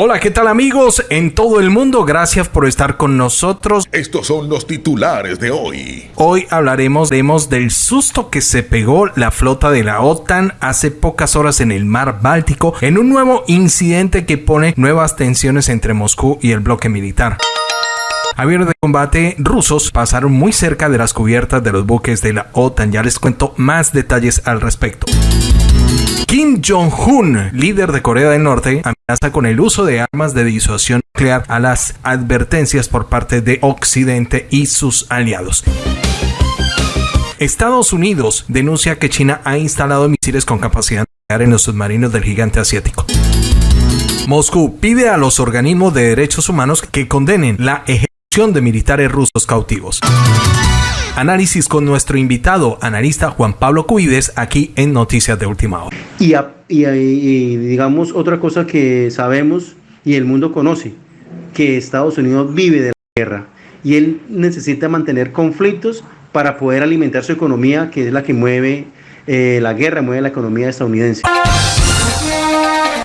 Hola, ¿qué tal amigos en todo el mundo? Gracias por estar con nosotros. Estos son los titulares de hoy. Hoy hablaremos del susto que se pegó la flota de la OTAN hace pocas horas en el mar Báltico en un nuevo incidente que pone nuevas tensiones entre Moscú y el bloque militar. Aviones de combate rusos pasaron muy cerca de las cubiertas de los buques de la OTAN. Ya les cuento más detalles al respecto. Kim Jong-un, líder de Corea del Norte, amenaza con el uso de armas de disuasión nuclear a las advertencias por parte de Occidente y sus aliados. Estados Unidos denuncia que China ha instalado misiles con capacidad nuclear en los submarinos del gigante asiático. Moscú pide a los organismos de derechos humanos que condenen la ejecución de militares rusos cautivos. Análisis con nuestro invitado, analista Juan Pablo Cuides, aquí en Noticias de Última Hora. Y, digamos otra cosa que sabemos y el mundo conoce, que Estados Unidos vive de la guerra y él necesita mantener conflictos para poder alimentar su economía, que es la que mueve eh, la guerra, mueve la economía estadounidense.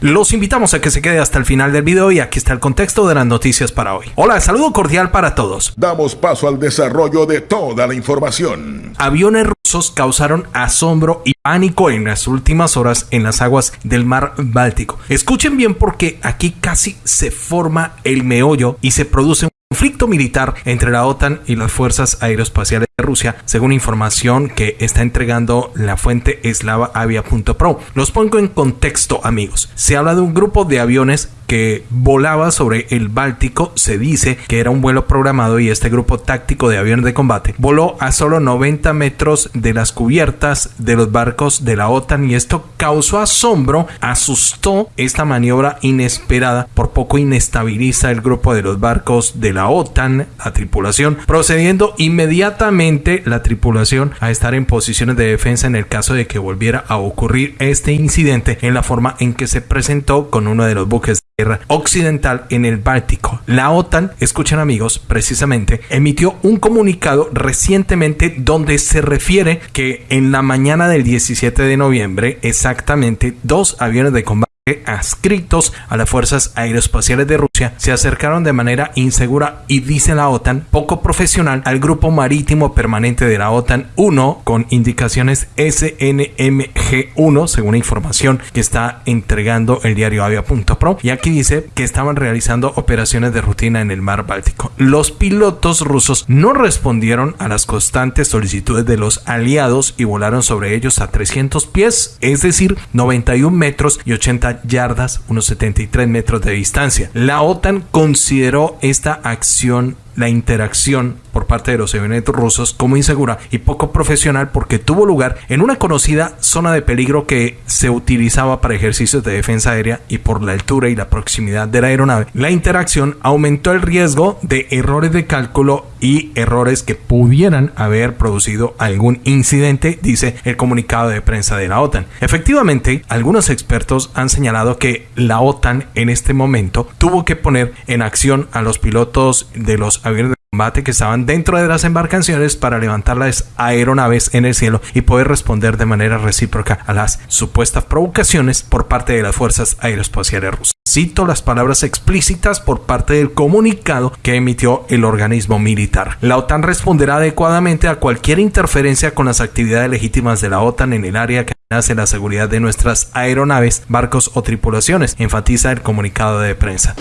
Los invitamos a que se quede hasta el final del video y aquí está el contexto de las noticias para hoy. Hola, saludo cordial para todos. Damos paso al desarrollo de toda la información. Aviones rusos causaron asombro y pánico en las últimas horas en las aguas del mar Báltico. Escuchen bien porque aquí casi se forma el meollo y se produce un conflicto militar entre la OTAN y las fuerzas aeroespaciales de Rusia, según información que está entregando la fuente eslavaavia.pro. Los pongo en contexto, amigos. Se habla de un grupo de aviones que volaba sobre el Báltico. Se dice que era un vuelo programado y este grupo táctico de aviones de combate voló a solo 90 metros de las cubiertas de los barcos de la OTAN y esto causó asombro, asustó esta maniobra inesperada, por poco inestabiliza el grupo de los barcos de la OTAN, la tripulación, procediendo inmediatamente la tripulación a estar en posiciones de defensa en el caso de que volviera a ocurrir este incidente en la forma en que se presentó con uno de los buques guerra occidental en el Báltico. La OTAN, escuchen amigos, precisamente emitió un comunicado recientemente donde se refiere que en la mañana del 17 de noviembre exactamente dos aviones de combate adscritos a las fuerzas aeroespaciales de Rusia se acercaron de manera insegura y dice la OTAN poco profesional al grupo marítimo permanente de la OTAN 1 con indicaciones SNMG1 según información que está entregando el diario avia.pro y aquí dice que estaban realizando operaciones de rutina en el mar Báltico. Los pilotos rusos no respondieron a las constantes solicitudes de los aliados y volaron sobre ellos a 300 pies, es decir, 91 metros y 80 yardas, unos 73 metros de distancia. La OTAN consideró esta acción la interacción por parte de los aviones rusos como insegura y poco profesional porque tuvo lugar en una conocida zona de peligro que se utilizaba para ejercicios de defensa aérea y por la altura y la proximidad de la aeronave. La interacción aumentó el riesgo de errores de cálculo y errores que pudieran haber producido algún incidente, dice el comunicado de prensa de la OTAN. Efectivamente, algunos expertos han señalado que la OTAN en este momento tuvo que poner en acción a los pilotos de los aviones de combate que estaban dentro de las embarcaciones para levantar las aeronaves en el cielo y poder responder de manera recíproca a las supuestas provocaciones por parte de las fuerzas aeroespaciales rusas. Cito las palabras explícitas por parte del comunicado que emitió el organismo militar. La OTAN responderá adecuadamente a cualquier interferencia con las actividades legítimas de la OTAN en el área que hace la seguridad de nuestras aeronaves, barcos o tripulaciones, enfatiza el comunicado de prensa.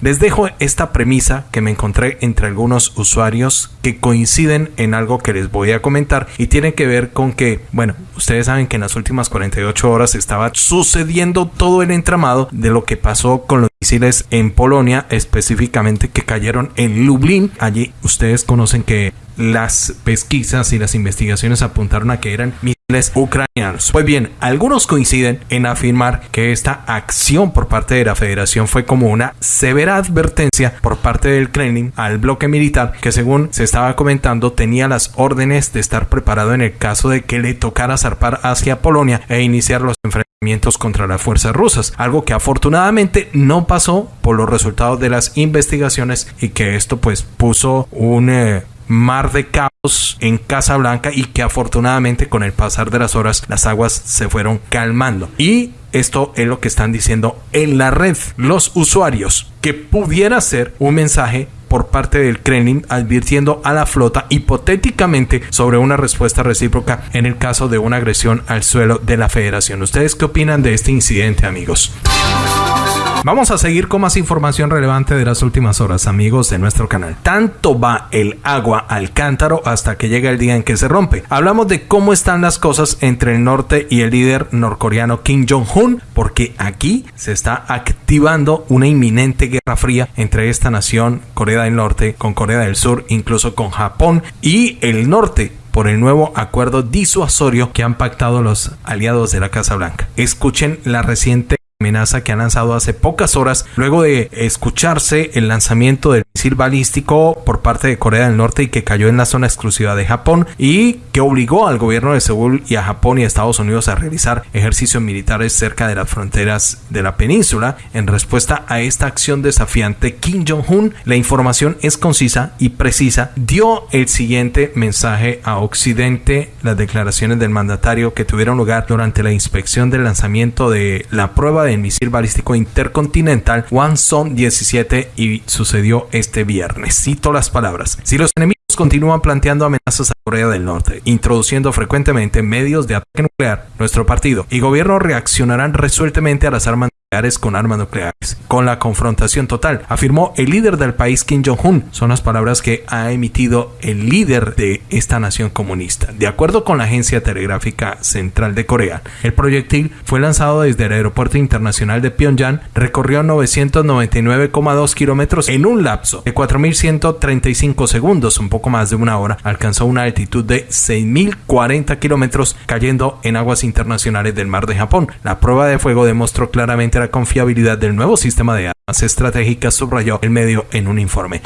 Les dejo esta premisa que me encontré entre algunos usuarios que coinciden en algo que les voy a comentar y tiene que ver con que, bueno, ustedes saben que en las últimas 48 horas estaba sucediendo todo el entramado de lo que pasó con los misiles en Polonia, específicamente que cayeron en Lublin. Allí ustedes conocen que las pesquisas y las investigaciones apuntaron a que eran misiles ucranianos. Pues bien, algunos coinciden en afirmar que esta acción por parte de la federación fue como una severa advertencia por parte del Kremlin al bloque militar que según se estaba comentando tenía las órdenes de estar preparado en el caso de que le tocara zarpar hacia Polonia e iniciar los enfrentamientos contra las fuerzas rusas, algo que afortunadamente no pasó por los resultados de las investigaciones y que esto pues puso un eh, mar de caos en Casablanca y que afortunadamente con el pasar de las horas las aguas se fueron calmando. Y esto es lo que están diciendo en la red los usuarios, que pudiera ser un mensaje por parte del Kremlin advirtiendo a la flota hipotéticamente sobre una respuesta recíproca en el caso de una agresión al suelo de la federación. ¿Ustedes qué opinan de este incidente amigos? Vamos a seguir con más información relevante de las últimas horas, amigos de nuestro canal. Tanto va el agua al cántaro hasta que llega el día en que se rompe. Hablamos de cómo están las cosas entre el norte y el líder norcoreano Kim Jong-un, porque aquí se está activando una inminente guerra fría entre esta nación, Corea del Norte, con Corea del Sur, incluso con Japón y el norte por el nuevo acuerdo disuasorio que han pactado los aliados de la Casa Blanca. Escuchen la reciente amenaza que ha lanzado hace pocas horas luego de escucharse el lanzamiento del misil balístico por parte de Corea del Norte y que cayó en la zona exclusiva de Japón y que obligó al gobierno de Seúl y a Japón y a Estados Unidos a realizar ejercicios militares cerca de las fronteras de la península. En respuesta a esta acción desafiante, Kim Jong-un, la información es concisa y precisa, dio el siguiente mensaje a Occidente, las declaraciones del mandatario que tuvieron lugar durante la inspección del lanzamiento de la prueba misil balístico intercontinental Son 17 y sucedió este viernes. Cito las palabras. Si los enemigos continúan planteando amenazas a Corea del Norte, introduciendo frecuentemente medios de ataque nuclear, nuestro partido y gobierno reaccionarán resueltamente a las armas con armas nucleares, con la confrontación total, afirmó el líder del país Kim Jong-un. Son las palabras que ha emitido el líder de esta nación comunista. De acuerdo con la Agencia Telegráfica Central de Corea, el proyectil fue lanzado desde el Aeropuerto Internacional de Pyongyang, recorrió 999,2 kilómetros en un lapso de 4.135 segundos, un poco más de una hora, alcanzó una altitud de 6.040 kilómetros cayendo en aguas internacionales del mar de Japón. La prueba de fuego demostró claramente la confiabilidad del nuevo sistema de armas estratégicas, subrayó el medio en un informe.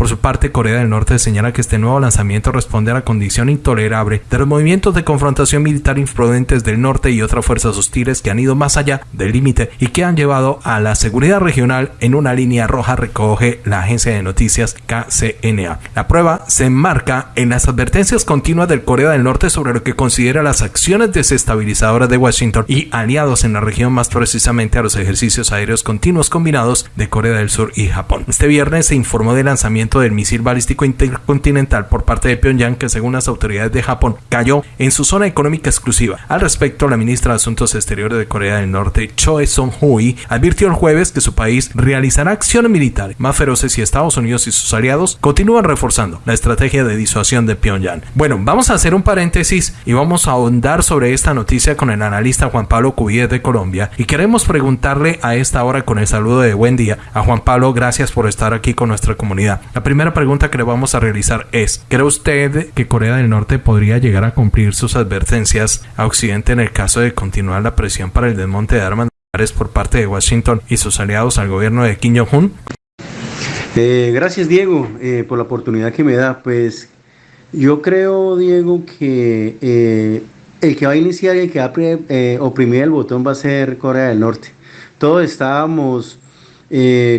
Por su parte, Corea del Norte señala que este nuevo lanzamiento responde a la condición intolerable de los movimientos de confrontación militar imprudentes del norte y otras fuerzas hostiles que han ido más allá del límite y que han llevado a la seguridad regional en una línea roja, recoge la agencia de noticias KCNA. La prueba se enmarca en las advertencias continuas del Corea del Norte sobre lo que considera las acciones desestabilizadoras de Washington y aliados en la región, más precisamente a los ejercicios aéreos continuos combinados de Corea del Sur y Japón. Este viernes se informó del lanzamiento del misil balístico intercontinental por parte de Pyongyang que según las autoridades de Japón cayó en su zona económica exclusiva. Al respecto, la ministra de Asuntos Exteriores de Corea del Norte, Choi Song-hui, advirtió el jueves que su país realizará acciones militares más feroces si Estados Unidos y sus aliados continúan reforzando la estrategia de disuasión de Pyongyang. Bueno, vamos a hacer un paréntesis y vamos a ahondar sobre esta noticia con el analista Juan Pablo Cubillet de Colombia y queremos preguntarle a esta hora con el saludo de buen día a Juan Pablo, gracias por estar aquí con nuestra comunidad. La primera pregunta que le vamos a realizar es, ¿cree usted que Corea del Norte podría llegar a cumplir sus advertencias a Occidente en el caso de continuar la presión para el desmonte de armas nucleares por parte de Washington y sus aliados al gobierno de Kim Jong-un? Eh, gracias Diego eh, por la oportunidad que me da. Pues yo creo Diego que eh, el que va a iniciar y el que va a oprimir el botón va a ser Corea del Norte. Todos estábamos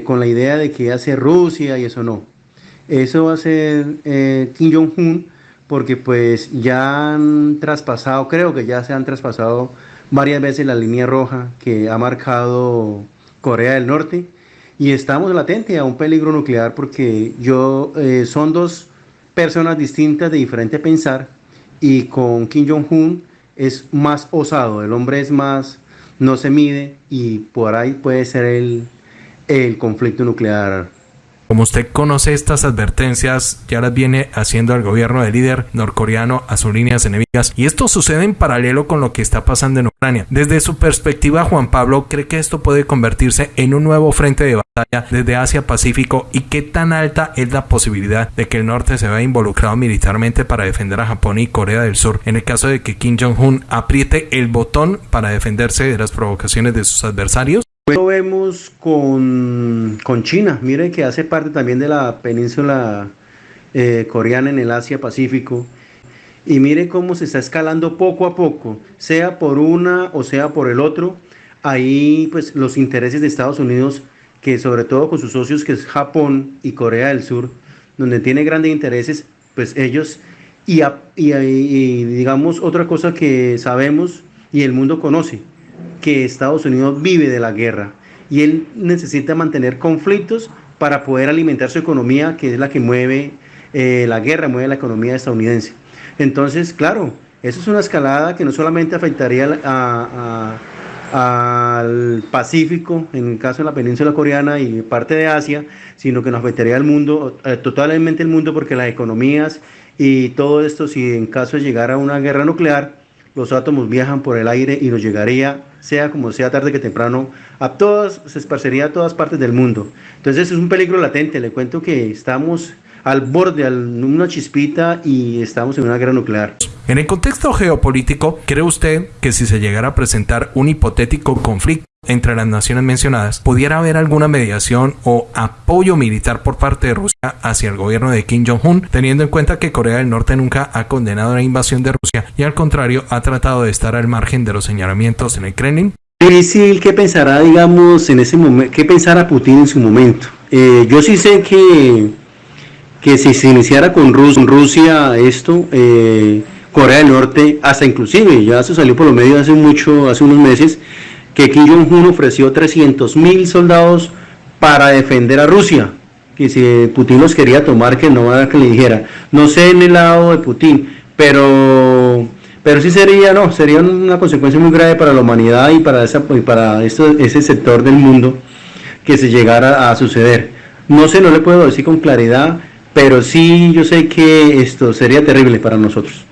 con la idea de que hace Rusia y eso no. Eso va a ser eh, Kim Jong-un porque pues ya han traspasado, creo que ya se han traspasado varias veces la línea roja que ha marcado Corea del Norte. Y estamos latentes a un peligro nuclear porque yo eh, son dos personas distintas de diferente pensar y con Kim Jong-un es más osado, el hombre es más, no se mide y por ahí puede ser el, el conflicto nuclear como usted conoce estas advertencias, ya las viene haciendo el gobierno del líder norcoreano a sus líneas enemigas y esto sucede en paralelo con lo que está pasando en Ucrania. Desde su perspectiva, Juan Pablo cree que esto puede convertirse en un nuevo frente de batalla desde Asia-Pacífico y qué tan alta es la posibilidad de que el norte se vea involucrado militarmente para defender a Japón y Corea del Sur en el caso de que Kim Jong-un apriete el botón para defenderse de las provocaciones de sus adversarios. Lo vemos con, China, mire que hace parte también de la península eh, coreana en el Asia-Pacífico. Y mire cómo se está escalando poco a poco, sea por una o sea por el otro. Ahí pues los intereses de Estados Unidos, que sobre todo con sus socios que es Japón y Corea del Sur, donde tiene grandes intereses, pues ellos, y digamos otra cosa que sabemos y el mundo conoce, que Estados Unidos vive de la guerra y él necesita mantener conflictos para poder alimentar su economía, que es la que mueve eh, la guerra, mueve la economía estadounidense. Entonces, claro, eso es una escalada que no solamente afectaría al Pacífico, en el caso de la península coreana y parte de Asia, sino que nos afectaría al mundo, eh, totalmente el mundo, porque las economías y todo esto, si en caso de llegar a una guerra nuclear, los átomos viajan por el aire y nos llegaría, sea como sea tarde que temprano, a todas, se esparcería a todas partes del mundo. Entonces es un peligro latente, le cuento que estamos al borde, al, una chispita y estamos en una guerra nuclear. En el contexto geopolítico, ¿cree usted que si se llegara a presentar un hipotético conflicto entre las naciones mencionadas, pudiera haber alguna mediación o apoyo militar por parte de Rusia hacia el gobierno de Kim Jong-un, teniendo en cuenta que Corea del Norte nunca ha condenado la invasión de Rusia y al contrario ha tratado de estar al margen de los señalamientos en el Kremlin? Difícil qué pensará, digamos, en ese momento, qué pensará Putin en su momento. Eh, yo sí sé que, que si se iniciara con Rusia esto, eh, Corea del Norte, hasta inclusive, ya se salió por los medios hace mucho, hace unos meses, que Kim Jong-un ofreció 300 mil soldados para defender a Rusia, que si Putin los quería tomar, que no que le dijera. No sé en el lado de Putin, pero, pero sí sería, no, sería una consecuencia muy grave para la humanidad y para, esa, y para ese sector del mundo que se llegara a suceder. No sé, no le puedo decir con claridad, pero sí yo sé que esto sería terrible para nosotros.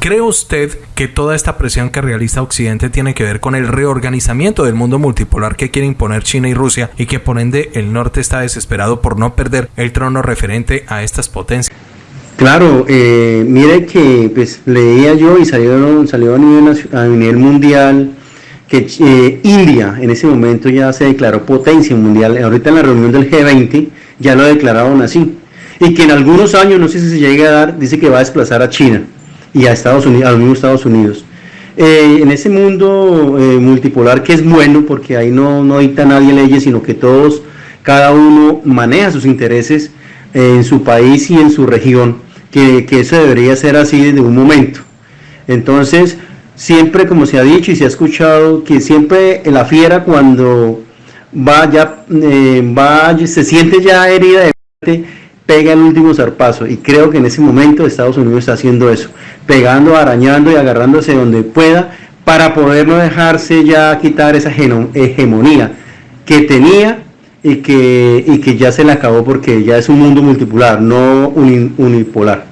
¿Cree usted que toda esta presión que realiza Occidente tiene que ver con el reorganizamiento del mundo multipolar que quiere imponer China y Rusia y que por ende el norte está desesperado por no perder el trono referente a estas potencias? Claro, eh, mire que pues leía yo y salió, salió a, nivel, a nivel mundial que eh, India en ese momento ya se declaró potencia mundial. Ahorita en la reunión del G20 ya lo declararon así. Y que en algunos años, no sé si se llegue a dar, dice que va a desplazar a China y a Estados Unidos, a los mismos Estados Unidos. Eh, en ese mundo eh, multipolar que es bueno porque ahí no, no dicta nadie leyes, sino que todos, cada uno maneja sus intereses eh, en su país y en su región, que, que, eso debería ser así desde un momento. Entonces, siempre como se ha dicho y se ha escuchado, que siempre la fiera cuando va ya, va, se siente ya herida de muerte, pega el último zarpazo y creo que en ese momento Estados Unidos está haciendo eso, pegando, arañando y agarrándose donde pueda para poder no dejarse ya quitar esa hegemonía que tenía y que, y que ya se le acabó porque ya es un mundo multipolar, no unipolar.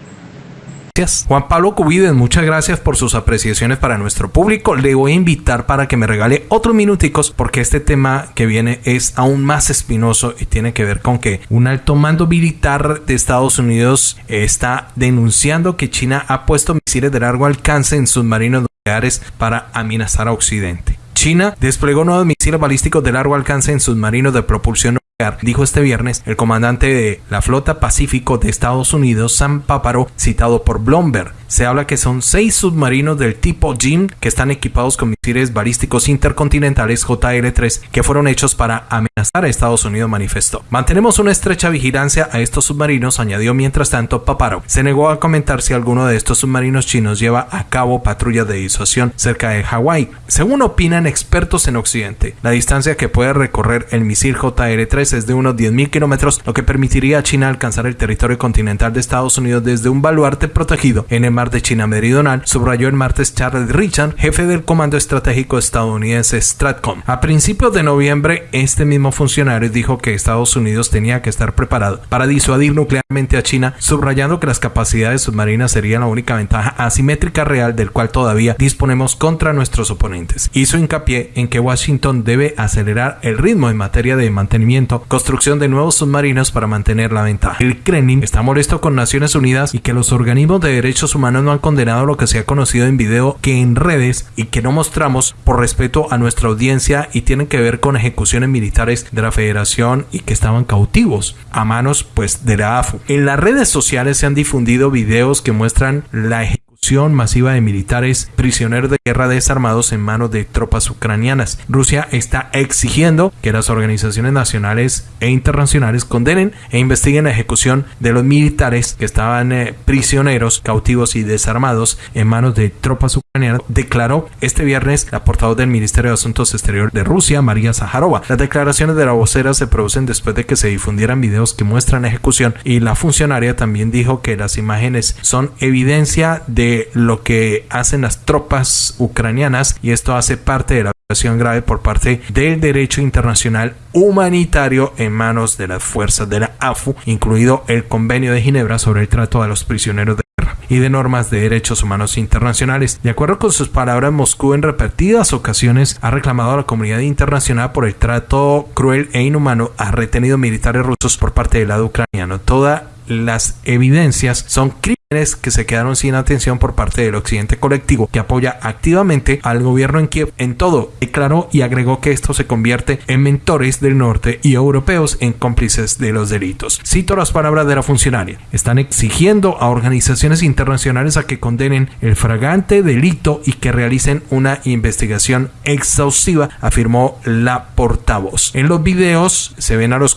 Juan Pablo Cubides, muchas gracias por sus apreciaciones para nuestro público. Le voy a invitar para que me regale otros minuticos porque este tema que viene es aún más espinoso y tiene que ver con que un alto mando militar de Estados Unidos está denunciando que China ha puesto misiles de largo alcance en submarinos nucleares para amenazar a Occidente. China desplegó nuevos misiles balísticos de largo alcance en submarinos de propulsión dijo este viernes el comandante de la flota Pacífico de Estados Unidos, Sam Paparo, citado por Bloomberg. Se habla que son seis submarinos del tipo Jim que están equipados con misiles balísticos intercontinentales JL-3 que fueron hechos para amenazar a Estados Unidos, manifestó. Mantenemos una estrecha vigilancia a estos submarinos, añadió mientras tanto Paparo. Se negó a comentar si alguno de estos submarinos chinos lleva a cabo patrullas de disuasión cerca de Hawái. Según opinan expertos en Occidente, la distancia que puede recorrer el misil JL-3 es de unos 10.000 kilómetros, lo que permitiría a China alcanzar el territorio continental de Estados Unidos desde un baluarte protegido en el mar de China Meridional, subrayó el martes Charles Richard, jefe del Comando Estratégico estadounidense Stratcom. A principios de noviembre, este mismo funcionario dijo que Estados Unidos tenía que estar preparado para disuadir nuclearmente a China, subrayando que las capacidades submarinas serían la única ventaja asimétrica real del cual todavía disponemos contra nuestros oponentes. Hizo hincapié en que Washington debe acelerar el ritmo en materia de mantenimiento, construcción de nuevos submarinos para mantener la ventaja. El Kremlin está molesto con Naciones Unidas y que los organismos de derechos humanos no han condenado lo que se ha conocido en video que en redes y que no mostramos por respeto a nuestra audiencia y tienen que ver con ejecuciones militares de la federación y que estaban cautivos a manos pues de la AFU. En las redes sociales se han difundido videos que muestran la ejecución masiva de militares prisioneros de guerra desarmados en manos de tropas ucranianas. Rusia está exigiendo que las organizaciones nacionales e internacionales condenen e investiguen la ejecución de los militares que estaban eh, prisioneros, cautivos y desarmados en manos de tropas ucranianas, declaró este viernes la portavoz del Ministerio de Asuntos Exteriores de Rusia, María Zaharova. Las declaraciones de la vocera se producen después de que se difundieran videos que muestran ejecución y la funcionaria también dijo que las imágenes son evidencia de lo que hacen las tropas ucranianas y esto hace parte de la violación grave por parte del derecho internacional humanitario en manos de las fuerzas de la AFU, incluido el Convenio de Ginebra sobre el trato a los prisioneros de guerra y de normas de derechos humanos internacionales. De acuerdo con sus palabras, Moscú en repetidas ocasiones ha reclamado a la comunidad internacional por el trato cruel e inhumano a retenidos militares rusos por parte del lado ucraniano. Toda las evidencias son crímenes que se quedaron sin atención por parte del occidente colectivo que apoya activamente al gobierno en Kiev en todo, declaró y agregó que esto se convierte en mentores del norte y europeos en cómplices de los delitos. Cito las palabras de la funcionaria. Están exigiendo a organizaciones internacionales a que condenen el fragante delito y que realicen una investigación exhaustiva, afirmó la portavoz. En los videos se ven a los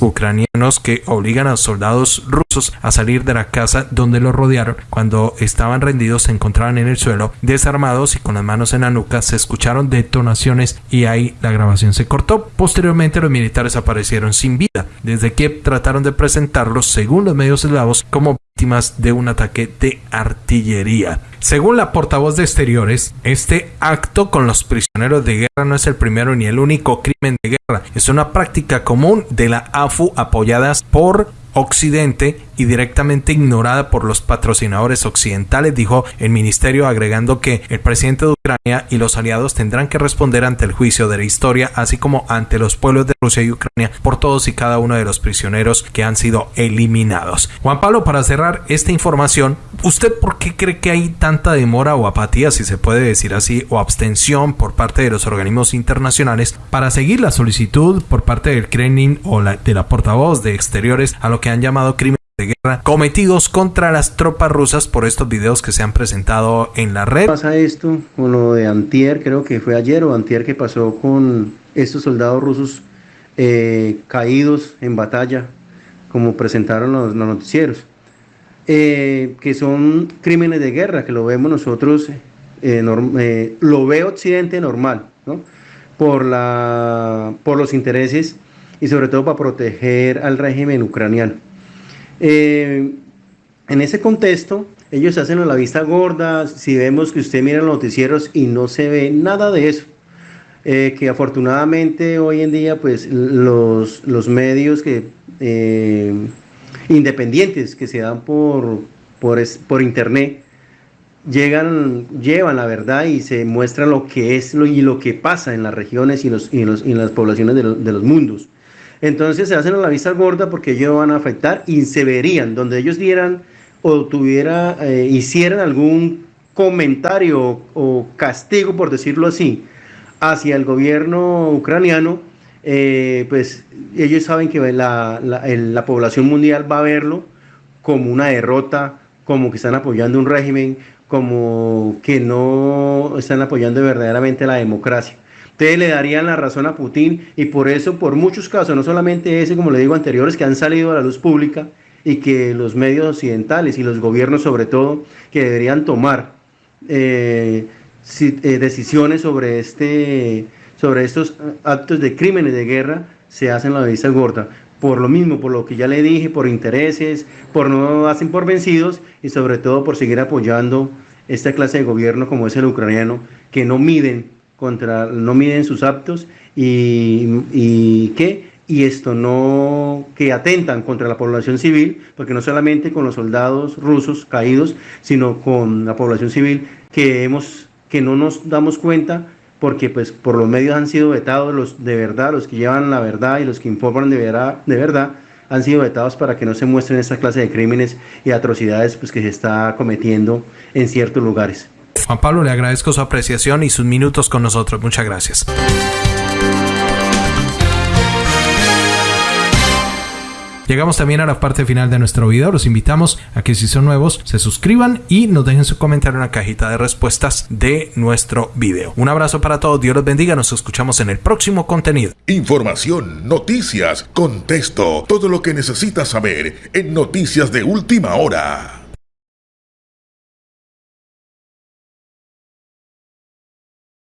ucranianos que obligan a soldados rusos a salir de la casa donde los rodearon. Cuando estaban rendidos se encontraban en el suelo, desarmados y con las manos en la nuca. Se escucharon detonaciones y ahí la grabación se cortó. Posteriormente los militares aparecieron sin vida. Desde Kiev trataron de presentarlos, según los medios eslavos, como víctimas de un ataque de artillería. Según la portavoz de Exteriores, este acto con los prisioneros de guerra no es el primero ni el único crimen de guerra, es una práctica común de la AFU apoyadas por Occidente y directamente ignorada por los patrocinadores occidentales, dijo el ministerio, agregando que el presidente de Ucrania y los aliados tendrán que responder ante el juicio de la historia, así como ante los pueblos de Rusia y Ucrania por todos y cada uno de los prisioneros que han sido eliminados. Juan Pablo, para cerrar esta información, ¿usted por qué cree que hay tanta demora o apatía, si se puede decir así, o abstención por parte de los organismos internacionales para seguir la solicitud por parte del Kremlin o de la portavoz de Exteriores a lo que han llamado crímenes de guerra cometidos contra las tropas rusas por estos videos que se han presentado en la red. Pasa esto con lo de Antier, creo que fue ayer o Antier que pasó con estos soldados rusos eh, caídos en batalla, como presentaron los, noticieros, eh, que son crímenes de guerra, que lo vemos nosotros, eh, lo ve Occidente normal, ¿no? por, la, por los intereses y sobre todo para proteger al régimen ucraniano. Eh, en ese contexto, ellos hacen la vista gorda, si vemos que usted mira los noticieros y no se ve nada de eso. Eh, que afortunadamente hoy en día pues los, los medios que eh, independientes que se dan por, por, por internet llegan, llevan la verdad y se muestra lo que es lo, y lo que pasa en las regiones y, los, y, los, y en las poblaciones de, de los mundos. Entonces se hacen a la vista gorda porque ellos van a afectar y se verían, donde ellos dieran o tuviera, eh, hicieran algún comentario o castigo, por decirlo así, hacia el gobierno ucraniano, eh, pues ellos saben que la, la, población mundial va a verlo como una derrota, como que están apoyando un régimen, como que no están apoyando verdaderamente la democracia. Ustedes le darían la razón a Putin y por eso, por muchos casos, no solamente ese, como le digo, anteriores que han salido a la luz pública y que los medios occidentales y los gobiernos sobre todo, que deberían tomar eh, eh, decisiones sobre, este, sobre estos actos de crímenes de guerra, se hacen la vista gorda. Por lo mismo, por lo que ya le dije, por intereses, por no hacen por vencidos y sobre todo por seguir apoyando esta clase de gobierno como es el ucraniano, que no miden contra, no miden sus actos y, y ¿qué? y esto no que atentan contra la población civil, porque no solamente con los soldados rusos caídos, sino con la población civil que hemos que no nos damos cuenta porque pues por los medios han sido vetados los de verdad, los que llevan la verdad y los que informan de verdad, de verdad han sido vetados para que no se muestren esta clase de crímenes y atrocidades pues que se está cometiendo en ciertos lugares. Juan Pablo, le agradezco su apreciación y sus minutos con nosotros. Muchas gracias. Llegamos también a la parte final de nuestro video. Los invitamos a que si son nuevos se suscriban y nos dejen su comentario en la cajita de respuestas de nuestro video. Un abrazo para todos, Dios los bendiga, nos escuchamos en el próximo contenido. Información, noticias, contexto, todo lo que necesitas saber en Noticias de Última Hora.